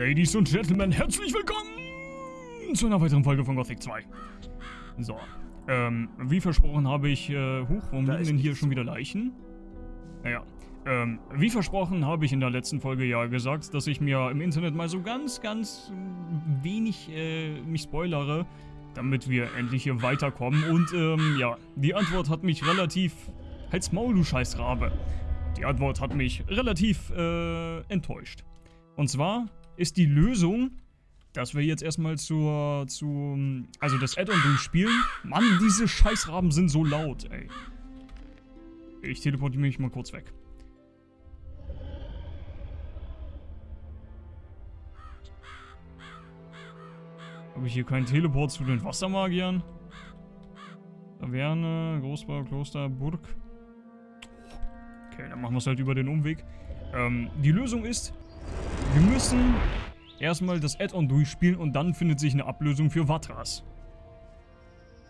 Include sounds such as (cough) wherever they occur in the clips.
Ladies und Gentlemen, herzlich willkommen zu einer weiteren Folge von Gothic 2. So, ähm, wie versprochen habe ich, äh, huch, warum Da liegen denn hier schon wieder Leichen? Naja, ähm, wie versprochen habe ich in der letzten Folge ja gesagt, dass ich mir im Internet mal so ganz, ganz wenig, äh, mich spoilere, damit wir endlich hier weiterkommen. Und, ähm, ja, die Antwort hat mich relativ... Halt's Maul, du Scheißrabe. Die Antwort hat mich relativ, äh, enttäuscht. Und zwar ist die Lösung, dass wir jetzt erstmal zur, zu, also das Add-on durchspielen. Mann, diese Scheißraben sind so laut, ey. Ich teleportiere mich mal kurz weg. Habe ich hier keinen Teleport zu den Wassermagiern? Taverne, Großbau, Kloster, Burg. Okay, dann machen wir es halt über den Umweg. Ähm, die Lösung ist, wir müssen erstmal das Add-on durchspielen und dann findet sich eine Ablösung für Vatras.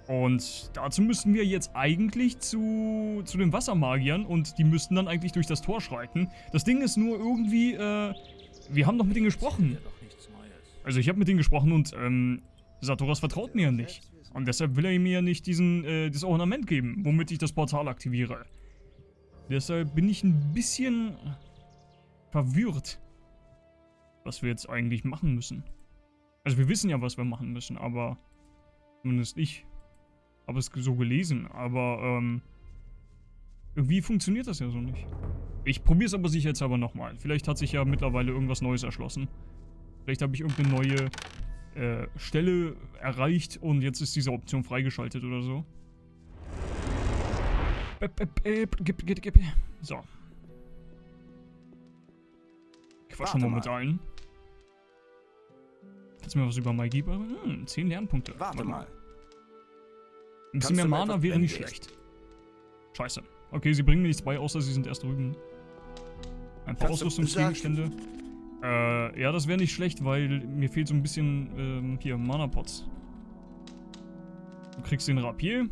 Und dazu müssen wir jetzt eigentlich zu, zu den Wassermagiern und die müssten dann eigentlich durch das Tor schreiten. Das Ding ist nur irgendwie, äh, wir haben doch mit denen gesprochen. Also ich habe mit denen gesprochen und, ähm, Satoras vertraut mir ja nicht. Und deshalb will er mir ja nicht diesen, äh, das Ornament geben, womit ich das Portal aktiviere. Deshalb bin ich ein bisschen verwirrt, was wir jetzt eigentlich machen müssen. Also wir wissen ja, was wir machen müssen, aber zumindest ich habe es so gelesen, aber ähm, irgendwie funktioniert das ja so nicht. Ich probiere es aber sicherheitshalber nochmal. Vielleicht hat sich ja mittlerweile irgendwas Neues erschlossen. Vielleicht habe ich irgendeine neue äh, Stelle erreicht und jetzt ist diese Option freigeschaltet oder so. So. Quatsch Warte mal mit allen. Kannst du mir was über Magie bringen? Hm, 10 Lernpunkte. Warte mal. Ein bisschen mehr Mana wäre nicht schlecht. Scheiße. Okay, sie bringen mir nichts bei, außer sie sind erst drüben. Ein paar Kannst Ausrüstungsgegenstände. Äh, ja, das wäre nicht schlecht, weil mir fehlt so ein bisschen, ähm, hier, Mana-Pots. Du kriegst den Rapier.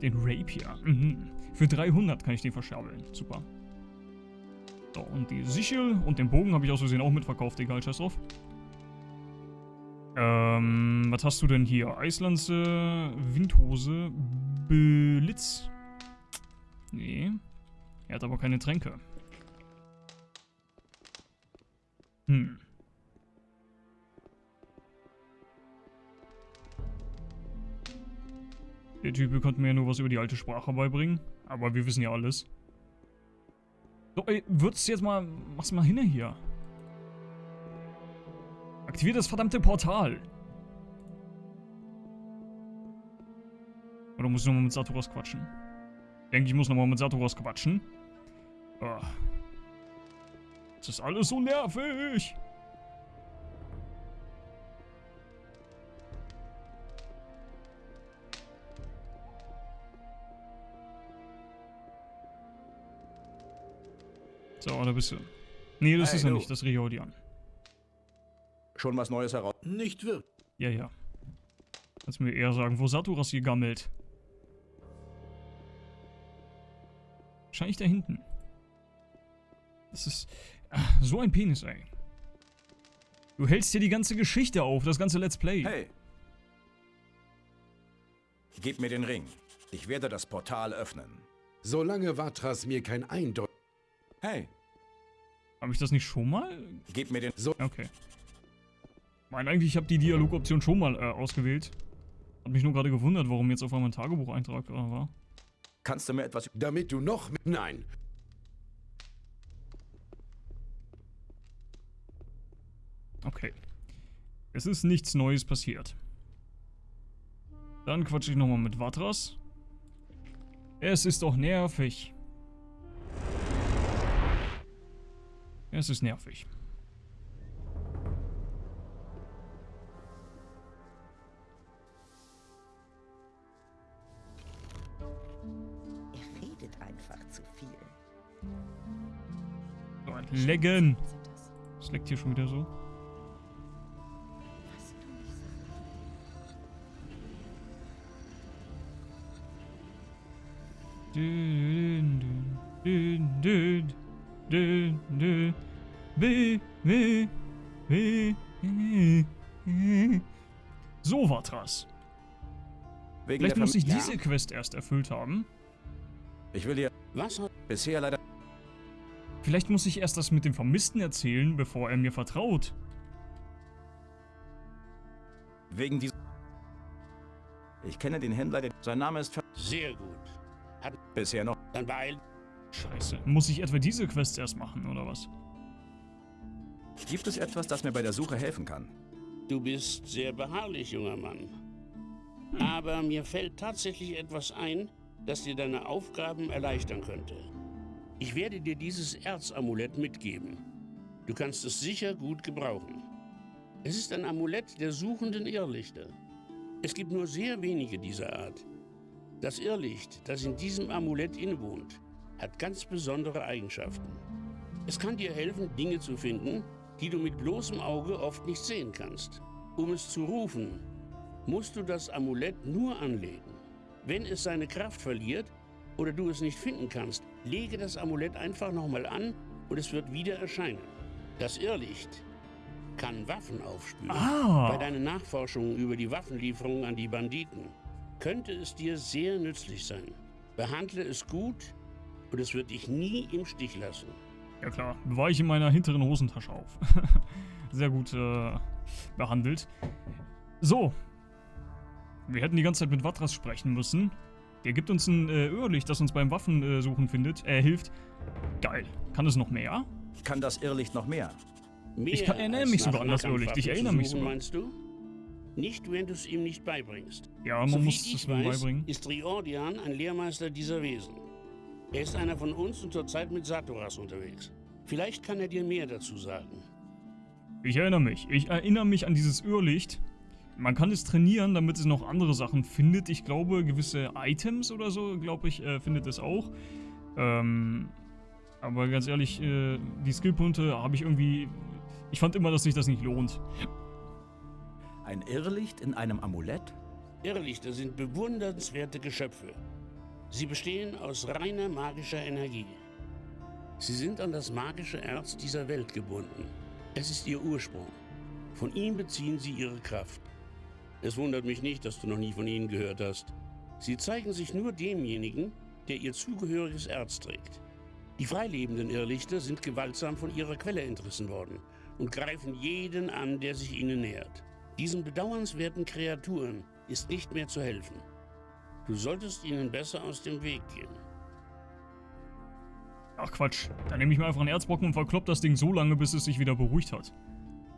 Den Rapier. Mhm. Für 300 kann ich den verscherbeln. Super. So, und die Sichel und den Bogen habe ich aus Versehen auch mitverkauft. Egal, scheiß drauf. Ähm, was hast du denn hier? Eislanze, Windhose, Blitz. Nee. Er hat aber keine Tränke. Hm. Der Typ konnte mir ja nur was über die alte Sprache beibringen. Aber wir wissen ja alles. So, ey, würdest du jetzt mal... Mach's mal hin hier. Aktiviert das verdammte Portal. Oder muss ich nochmal mit Satoras quatschen? Ich denke, ich muss nochmal mit Satoras quatschen. Ah. Das ist alles so nervig. So, da bist du. Nee, das Hey, ist er du. nicht, das Riodian. Schon was Neues heraus. Nicht wirklich. Ja, ja. Kannst mir eher sagen, wo Saturas hier gammelt. Wahrscheinlich da hinten. Das ist ah, so ein Penis, ey. Du hältst dir die ganze Geschichte auf, das ganze Let's Play. Hey. Gib mir den Ring. Ich werde das Portal öffnen. Solange Vatras mir kein Eindeutig... Hey, Habe ich das nicht schon mal? gib mir den... So, Okay. Ich meine, eigentlich, ich habe die Dialogoption schon mal äh, ausgewählt. Hat mich nur gerade gewundert, warum jetzt auf einmal ein Tagebucheintrag äh, war. Kannst du mir etwas... damit du noch... mit- Nein. Okay. Es ist nichts Neues passiert. Dann quatsche ich nochmal mit Vatras. Es ist doch nervig. Es ist nervig. Leggen. Sind das? Es leckt hier schon wieder so. Nicht sagst. Dün, dün, dün, dün, dün, dün, dün, dün, So, Vatras. Wegen Vielleicht muss ich diese Quest erst erfüllt haben. Ich will dir Was hat bisher leider... Vielleicht muss ich erst das mit dem Vermissten erzählen, bevor er mir vertraut. Wegen dieser... Ich kenne den Händler, der... Sein Name ist... Ver sehr gut. bisher noch... Dann beeil Scheiße. Muss ich etwa diese Quest erst machen, oder was? Gibt es etwas, das mir bei der Suche helfen kann? Du bist sehr beharrlich, junger Mann. Aber mir fällt tatsächlich etwas ein, das dir deine Aufgaben erleichtern könnte. Ich werde dir dieses Erzamulett mitgeben. Du kannst es sicher gut gebrauchen. Es ist ein Amulett der suchenden Irrlichter. Es gibt nur sehr wenige dieser Art. Das Irrlicht, das in diesem Amulett innewohnt, hat ganz besondere Eigenschaften. Es kann dir helfen, Dinge zu finden, die du mit bloßem Auge oft nicht sehen kannst. Um es zu rufen, musst du das Amulett nur anlegen. Wenn es seine Kraft verliert oder du es nicht finden kannst, lege das Amulett einfach nochmal an und es wird wieder erscheinen. Das Irrlicht kann Waffen aufspüren. Ah. Bei deinen Nachforschungen über die Waffenlieferung an die Banditen könnte es dir sehr nützlich sein. Behandle es gut und es wird dich nie im Stich lassen. Ja klar, ich in meiner hinteren Hosentasche auf. (laughs) Sehr gut äh, behandelt. So. Wir hätten die ganze Zeit mit Vatras sprechen müssen. Der gibt uns ein äh, Irrlicht, das uns beim Waffensuchen findet, äh, hilft. Geil. Kann es noch mehr? Kann das Irrlicht noch mehr? Mehr Ich kann- erinnere als mich sogar an das Irrlicht. Ich erinnere mich sogar. meinst du? Nicht, wenn du es ihm nicht beibringst. Ja, man Soviel muss es mir weiß, beibringen. ist Riordian ein Lehrmeister dieser Wesen. Er ist einer von uns und zurzeit mit Satoras unterwegs. Vielleicht kann er dir mehr dazu sagen. Ich erinnere mich. Ich erinnere mich an dieses Irrlicht. Man kann es trainieren, damit es noch andere Sachen findet. Ich glaube, gewisse Items oder so, glaube ich, äh, findet es auch. Ähm, aber ganz ehrlich, äh, die Skillpunkte habe ich irgendwie... Ich fand immer, dass sich das nicht lohnt. Ein Irrlicht in einem Amulett? Irrlichter sind bewundernswerte Geschöpfe. Sie bestehen aus reiner magischer Energie. Sie sind an das magische Erz dieser Welt gebunden. Es ist ihr Ursprung. Von ihm beziehen sie ihre Kraft. Es wundert mich nicht, dass du noch nie von ihnen gehört hast. Sie zeigen sich nur demjenigen, der ihr zugehöriges Erz trägt. Die freilebenden Irrlichter sind gewaltsam von ihrer Quelle entrissen worden und greifen jeden an, der sich ihnen nähert. Diesen bedauernswerten Kreaturen ist nicht mehr zu helfen. Du solltest ihnen besser aus dem Weg gehen. Ach Quatsch. Dann nehme ich mir einfach einen Erzbrocken und verklopp das Ding so lange, bis es sich wieder beruhigt hat.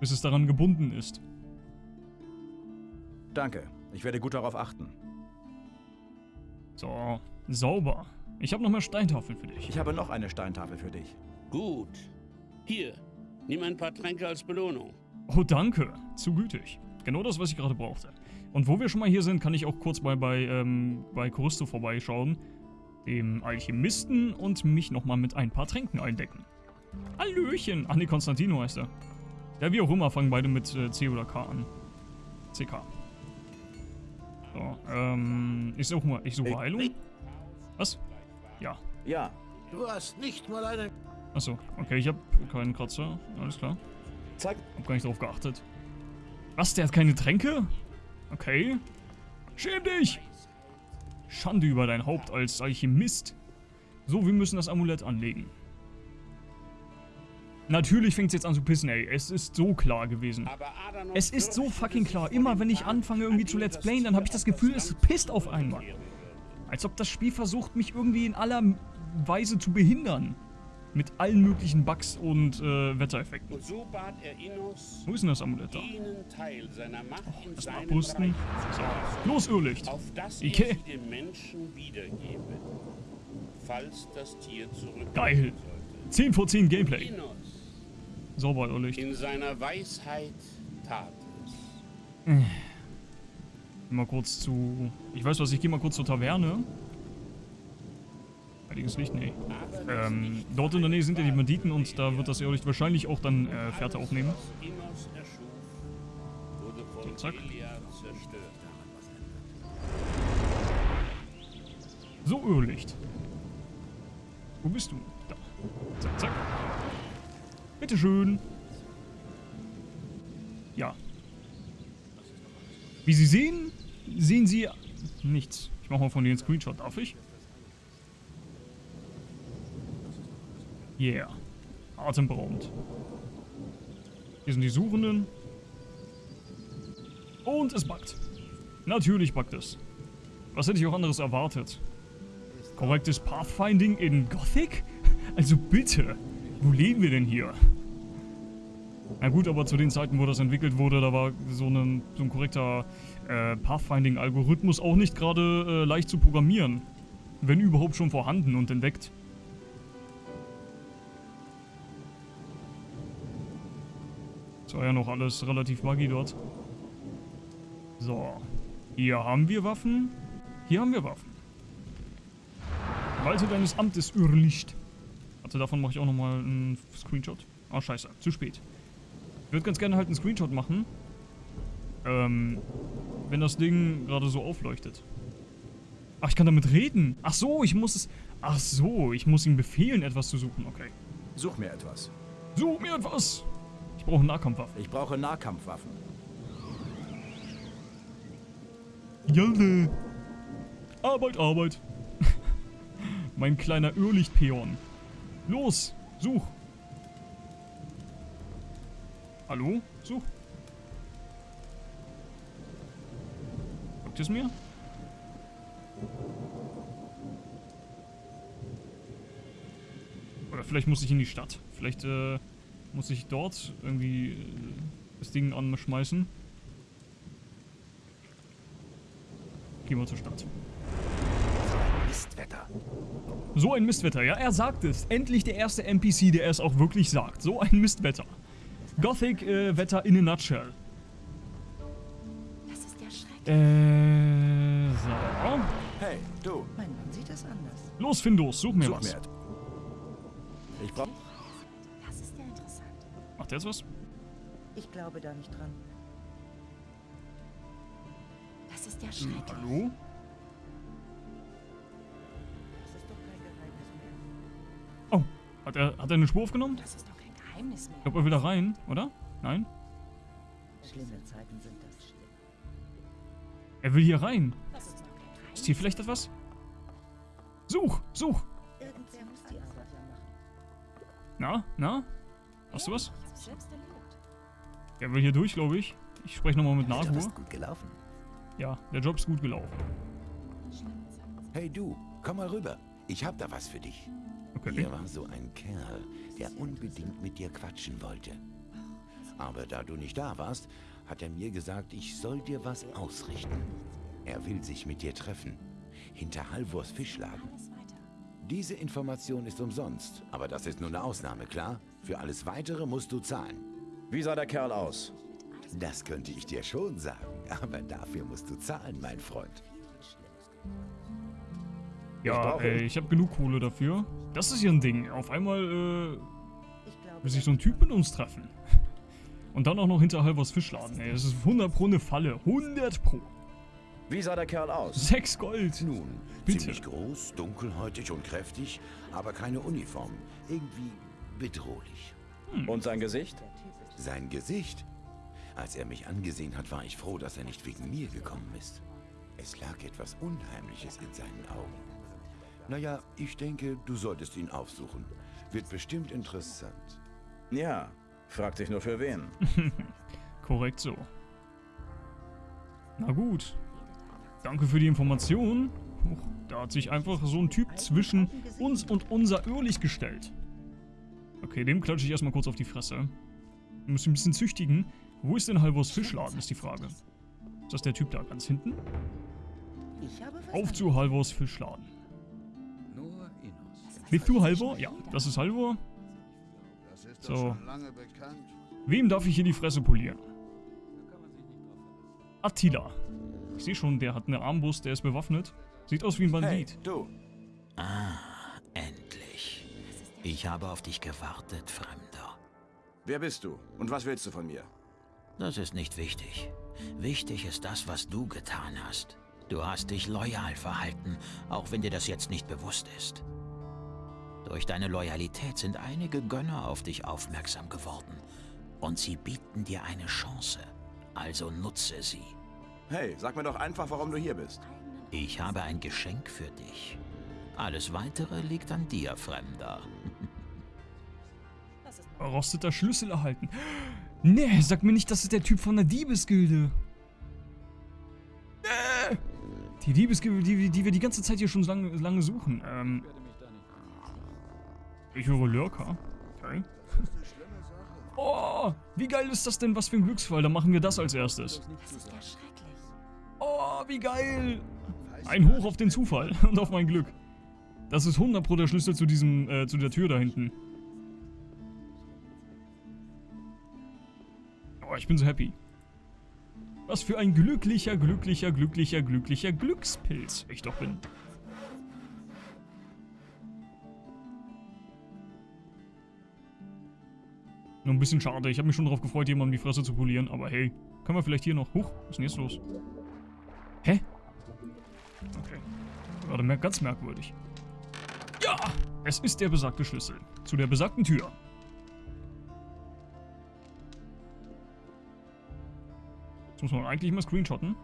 Bis es daran gebunden ist. Danke. Ich werde gut darauf achten. So, sauber. Ich habe noch mehr Steintafeln für dich. Ich habe noch eine Steintafel für dich. Gut. Hier, nimm ein paar Tränke als Belohnung. Oh, danke. Zu gütig. Genau das, was ich gerade brauchte. Und wo wir schon mal hier sind, kann ich auch kurz mal bei, ähm, bei Choristo vorbeischauen, dem Alchemisten, und mich nochmal mit ein paar Tränken eindecken. Hallöchen! Ach nee, Konstantino heißt er. Ja, wie auch immer, fangen beide mit äh, C oder K an. CK. So, ähm, ich suche mal, ich suche Heilung. Was? Ja. Ja, Du hast nicht mal einen... Achso, okay, ich habe keinen Kratzer. Alles klar. zeig. Hab gar nicht drauf geachtet. Was, der hat keine Tränke? Okay. Schäm dich! Schande über dein Haupt als Alchemist. So, wir müssen das Amulett anlegen. Natürlich fängt es jetzt an zu pissen, ey. Es ist so klar gewesen. Es ist so fucking klar. Immer wenn ich anfange irgendwie zu Let's das Playen, dann habe ich das Gefühl, es pisst auf einmal. Als ob das Spiel versucht, mich irgendwie in aller Weise zu behindern. Mit allen möglichen Bugs und äh, Wettereffekten. Und so bat er Innos, Wo ist denn das Amulett da? Teil seiner Macht seinem abrüsten. Bereich zu So, los Irrlicht. auf er sie dem Menschen wiedergebe, falls das Tier zurück Geil. 10 vor 10 Gameplay. Innos Sauber Irrlicht. in seiner Weisheit tat es. Geh mal kurz zu... Ich weiß was, ich gehe mal kurz zur Taverne. Heiliges Licht? Nee. Ähm, dort in der Nähe sind ja die Banditen und da wird das Irrlicht wahrscheinlich auch dann äh, Fährte aufnehmen. Von zack. So, Irrlicht. Wo bist du? Da. Zack, zack. Bitteschön. Ja. Wie Sie sehen, sehen Sie nichts. Ich mache mal von denen einen Screenshot, darf ich? Yeah. Atemberaubend. Hier sind die Suchenden. Und es buggt. Natürlich buggt es. Was hätte ich auch anderes erwartet? Korrektes Pathfinding in Gothic? Also bitte, wo leben wir denn hier? Na gut, aber zu den Zeiten, wo das entwickelt wurde, da war so, ein, so ein korrekter äh, Pathfinding-Algorithmus auch nicht gerade äh, leicht zu programmieren. Wenn überhaupt schon vorhanden und entdeckt. Das war ja noch alles relativ buggy dort. So. Hier haben wir Waffen. Hier haben wir Waffen. Walte deines Amtes, Irrlicht. Warte, davon mache ich auch nochmal einen Screenshot. Ah, scheiße. Zu spät. Ich würde ganz gerne halt einen Screenshot machen. Ähm, wenn das Ding gerade so aufleuchtet. Ach, ich kann damit reden. Ach so, ich muss es... Ach so, ich muss ihm befehlen, etwas zu suchen. Okay. Such mir etwas. Such mir etwas! Ich brauche Nahkampfwaffen. Ich brauche Nahkampfwaffen. Jalle. Arbeit, Arbeit. (laughs) mein kleiner Irrlichtpeon. Los, such. Hallo? Such. Sagt es mir? Oder vielleicht muss ich in die Stadt. Vielleicht äh, muss ich dort irgendwie äh, das Ding anschmeißen. Gehen wir zur Stadt. Mistwetter. So ein Mistwetter, ja, er sagt es. Endlich der erste NPC, der es auch wirklich sagt. So ein Mistwetter. Gothic-Wetter in a nutshell. Das ist ja schrecklich. Äh, so. Hey, du. Mein Mann sieht das anders. Los, Findus, such mir Such was. mir. Ich brauche... Das ist ja interessant. Macht der jetzt was? Ich glaube da nicht dran. Das ist ja schrecklich. Hallo? Das ist doch kein Geheimnis mehr. Oh, hat er, hat er eine Spur aufgenommen? Das ist doch kein Geheimnis mehr. Ich glaube, er will da rein, oder? Nein? Schlimme Zeiten sind das. Er will hier rein. Das ist hier vielleicht etwas? Such, such. Irgendwer muss die Arbeit ja machen. Na, na? Hast du was? Er will hier durch, glaube ich. Ich spreche nochmal mit Der Job Nahur. ist gut gelaufen. Ja, der Job ist gut gelaufen. Hey du, komm mal rüber. Ich hab da was für dich. Okay. Hier war so ein Kerl, der unbedingt mit dir quatschen wollte. Aber da du nicht da warst, hat er mir gesagt, ich soll dir was ausrichten. Er will sich mit dir treffen. Hinter Halvors Fischladen. Diese Information ist umsonst, aber das ist nur eine Ausnahme, klar? Für alles Weitere musst du zahlen. Wie sah der Kerl aus? Das könnte ich dir schon sagen, aber dafür musst du zahlen, mein Freund. Ja, ey, ihn. ich habe genug Kohle dafür. Das ist hier ein Ding. Auf einmal äh, Ich glaube, will sich so ein Typ mit uns treffen. (laughs) Und dann auch noch hinter Halvors Fischladen. Ey, das ist 100 pro eine Falle. 100 pro. Wie sah der Kerl aus? 6 Gold. Nun, Bitte. ziemlich groß, dunkelhäutig und kräftig, aber keine Uniform. Irgendwie bedrohlich. Und sein Gesicht? Sein Gesicht? Als er mich angesehen hat, war ich froh, dass er nicht wegen mir gekommen ist. Es lag etwas Unheimliches in seinen Augen. Naja, ich denke, du solltest ihn aufsuchen. Wird bestimmt interessant. Ja. Fragt sich nur für wen. (laughs) Korrekt so. Na gut. Danke für die Information. Huch, da hat sich einfach so ein Typ zwischen uns und unser Irrlicht gestellt. Okay, dem klatsche ich erstmal kurz auf die Fresse. Wir müssen ein bisschen züchtigen. Wo ist denn Halvors Fischladen, ist die Frage. Ist das der Typ da ganz hinten? Auf zu Halvors Fischladen. Bist du Halvor? Ja, das ist Halvor. So. Wem darf ich hier die Fresse polieren? Attila. Ich sehe schon, der hat eine Armbrust, der ist bewaffnet. Sieht aus wie ein Hey, Bandit. du. Endlich. Ich habe auf dich gewartet, Fremder. Wer bist du? Und was willst du von mir? Das ist nicht wichtig. Wichtig ist das, was du getan hast. Du hast dich loyal verhalten, auch wenn dir das jetzt nicht bewusst ist. Durch deine Loyalität sind einige Gönner auf dich aufmerksam geworden. Und sie bieten dir eine Chance. Also nutze sie. Hey, sag mir doch einfach, warum du hier bist. Ich habe ein Geschenk für dich. Alles Weitere liegt an dir, Fremder. (laughs) Verrosteter Schlüssel erhalten. (gasps) Nee, sag mir nicht, das ist der Typ von der Diebesgilde. Nee. Die Diebesgilde, die, die wir die ganze Zeit hier schon lange, lange suchen. Ähm, ich höre Lurker. Okay. (laughs) Oh, wie geil ist das denn? Was für ein Glücksfall. Dann machen wir das als erstes. Oh, wie geil. Ein Hoch auf den Zufall (laughs) und auf mein Glück. Das ist 100 pro der Schlüssel zu diesem, äh, zu der Tür da hinten. Oh, ich bin so happy. Was für ein glücklicher, glücklicher, glücklicher, glücklicher Glückspilz ich doch bin. Nur ein bisschen schade. Ich habe mich schon darauf gefreut, jemandem die Fresse zu polieren. Aber hey, können wir vielleicht hier noch... Huch, was ist denn jetzt los? Hä? Okay. Gerade ganz merkwürdig. Ja! Es ist der besagte Schlüssel. Zu der besagten Tür. Das muss man eigentlich mal screenshotten.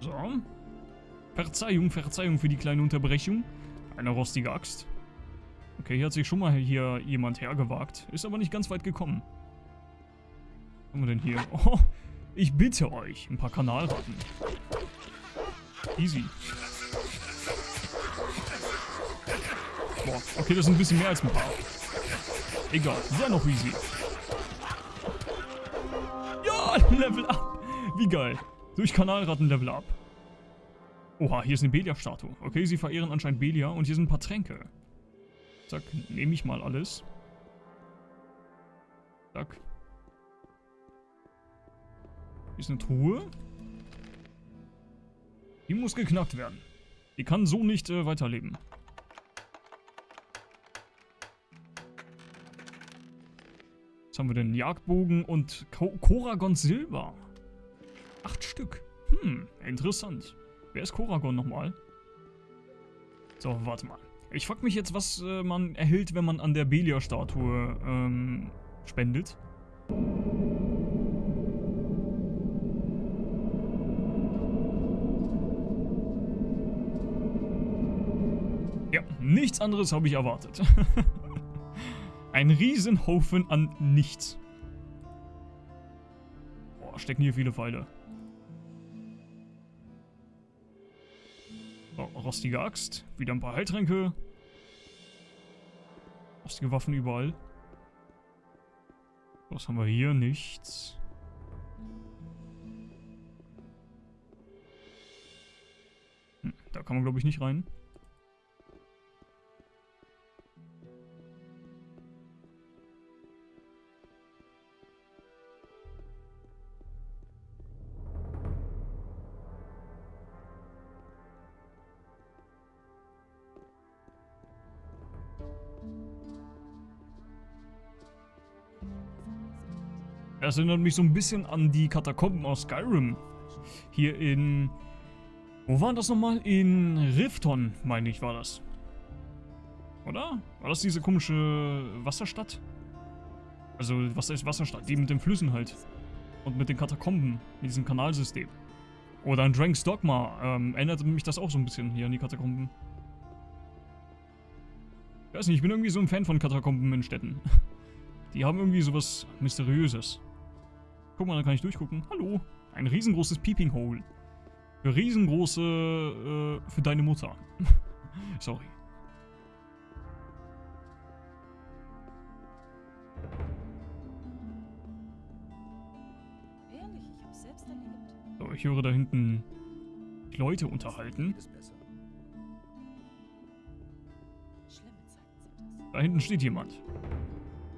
So. Verzeihung, Verzeihung für die kleine Unterbrechung. Eine rostige Axt. Okay, hier hat sich schon mal hier jemand hergewagt. Ist aber nicht ganz weit gekommen. Was haben wir denn hier? (laughs) Oh, ich bitte euch. Ein paar Kanalratten. Easy. Boah, okay, das ist ein bisschen mehr als ein paar. Egal, sehr noch easy. Ja, (laughs) Level up. Wie geil. Durch Kanalratten Level up. Oha, hier ist eine Belia-Statue. Okay, sie verehren anscheinend Belia und hier sind ein paar Tränke. Zack, nehme ich mal alles. Zack. Hier ist eine Truhe. Die muss geknackt werden. Die kann so nicht äh, weiterleben. Was haben wir denn? Jagdbogen und Ko Koragon Silber. Acht Stück. Hm, interessant. Wer ist Koragon nochmal? So, warte mal. Ich frag mich jetzt, was äh, man erhält, wenn man an der Belia-Statue ähm, spendet. Ja, nichts anderes habe ich erwartet. (laughs) Ein Riesenhaufen an nichts. Boah, stecken hier viele Pfeile. Rostige Axt. Wieder ein paar Heiltränke. Rostige Waffen überall. Was haben wir hier? Nichts. Hm, da kann man, glaube ich, nicht rein. Das erinnert mich so ein bisschen an die Katakomben aus Skyrim. Hier in... Wo war das nochmal? In Rifton, meine ich, war das. Oder? War das diese komische Wasserstadt? Also, was ist Wasserstadt? Die mit den Flüssen halt. Und mit den Katakomben, mit diesem Kanalsystem. Oder an Drank's Dogma. Ähm, erinnert mich das auch so ein bisschen hier an die Katakomben. Ich weiß nicht, ich bin irgendwie so ein Fan von Katakomben in Städten. (laughs) Die haben irgendwie sowas Mysteriöses. Guck mal, da kann ich durchgucken. Hallo. Ein riesengroßes Peeping Hole. Für riesengroße... Äh, für deine Mutter. (laughs) Sorry. Ehrlich, ich hab's selbst erlebt. So, ich höre da hinten Leute unterhalten. Schlimme Zeiten sind das. Da hinten steht jemand.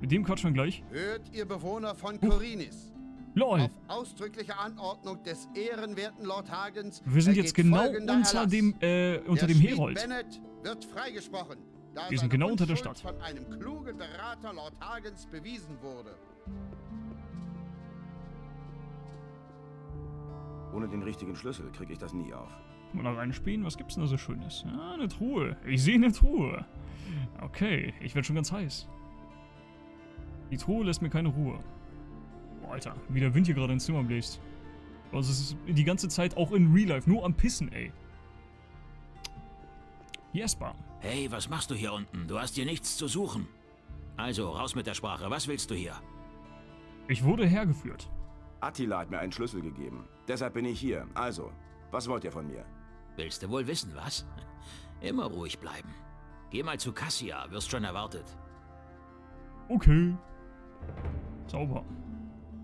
Mit dem quatschen wir gleich. Hört ihr Bewohner von Korinis. LOL. Auf ausdrückliche Anordnung des ehrenwerten Lord Hagens. Wir sind jetzt genau folgender unter Erlass. dem, äh, unter der dem Herold. Bennett wird freigesprochen, da Wir sind genau unter der Stadt. von einem klugen Berater Lord Hagens bewiesen wurde. Ohne den richtigen Schlüssel kriege ich das nie auf. Mal reinspielen, was gibt's denn da so Schönes? Ja, eine Truhe. Ich sehe eine Truhe. Okay, ich werde schon ganz heiß. Die Truhe lässt mir keine Ruhe. Boah, Alter, wie der Wind hier gerade ins Zimmer bläst. Also es ist die ganze Zeit auch in Real Life nur am Pissen, ey. Jesper. Hey, was machst du hier unten? Du hast hier nichts zu suchen. Also, raus mit der Sprache. Was willst du hier? Ich wurde hergeführt. Attila hat mir einen Schlüssel gegeben. Deshalb bin ich hier. Also, was wollt ihr von mir? Willst du wohl wissen, was? (laughs) Immer ruhig bleiben. Geh mal zu Cassia, wirst schon erwartet. Okay. Sauber.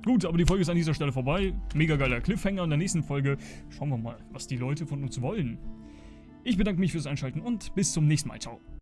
Gut, aber die Folge ist an dieser Stelle vorbei. Mega geiler Cliffhanger. In der nächsten Folge schauen wir mal, was die Leute von uns wollen. Ich bedanke mich fürs Einschalten und bis zum nächsten Mal. Ciao.